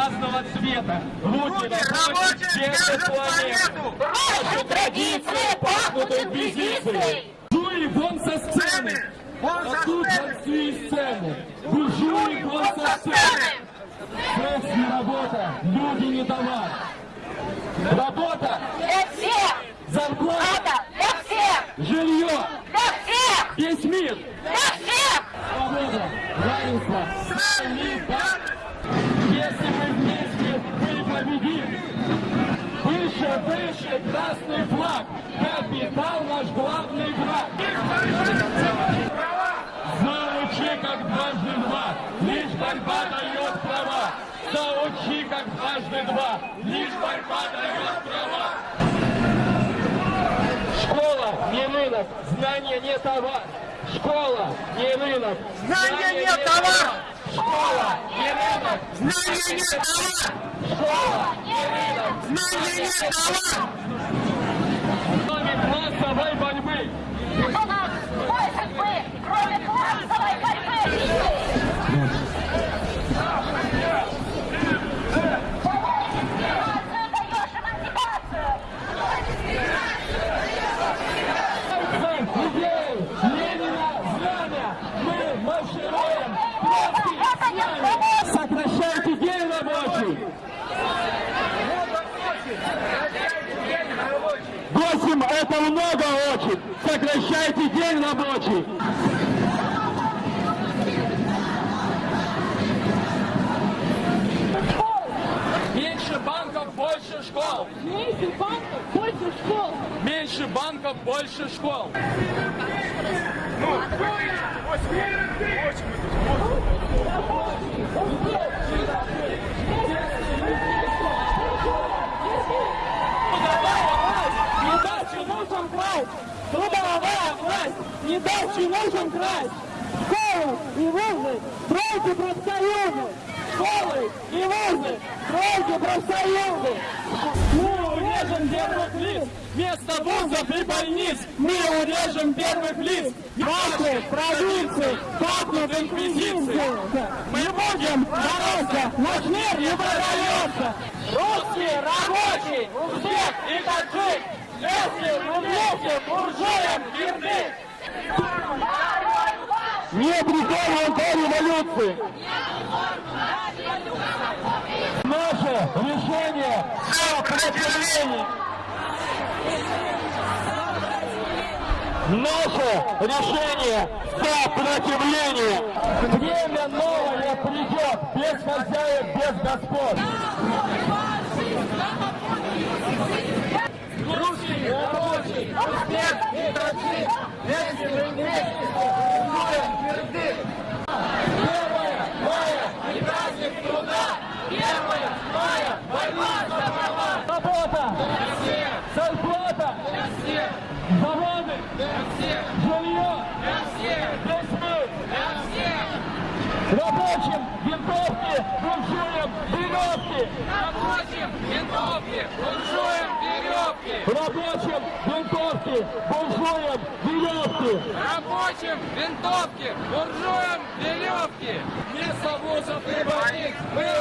разного цвета. Руки рабочих держат планету. Наши традиции пахнут инквизицией. Жуй вон со сцены! А тут большие сцены! Буржуи вон со сцены! Секс не работа, люди не товар. Работа, Для всех! зарплата, для всех! жилье, Для всех! весь мир. Для всех! Свобода, равенство, солидарность. Если мы победим. Выше, выше красный флаг. Капитал наш главный враг. Заучи, как дважды два. Лишь борьба дает права. Заучи, как дважды два. Лишь борьба дает права. Школа не рынок, знание не товар. Школа не рынок, Знание не товар. Школа не рынок, Знание не товар! школа не рынок. Знание не товар! Сокращайте день рабочий. Восемь это много очень. Сокращайте день рабочий. Меньше банков, больше школ. Меньше банков, больше школ. Меньше банков, больше школ. Трудовая власть! Не дай чинушам красть! Школы и вузы, стройте профсоюзы! Школы и вузы, стройте профсоюзы! Мы урежем первых лиц, вместо вузов и больниц мы урежем первых лиц. Ваши провинции пахнут инквизицией! Мы будем бороться, наш мир не продается! Русские рабочие, узбек и таджик, если мы вместе буржуям верны. Не прикольно до революции! Наше решение сопротивление. Наше решение сопротивление. Время новое придет, без хозяев, без господ. Русские рабочие, успех и таджик, если мы вместе буржуям верны. Первое мая и праздник труда. Первое мая борьба за права. Работа. Для всех. Зарплата. Для всех. Заводы. Для всех. Жилье. Для всех. Мир. Для всех. Рабочим винтовки, буржуям веревки. Рабочим винтовки, буржуям веревки. Рабочим винтовки, буржуям веревки. Рабочим винтовки, буржуям веревки. Вместо вузов и больниц мы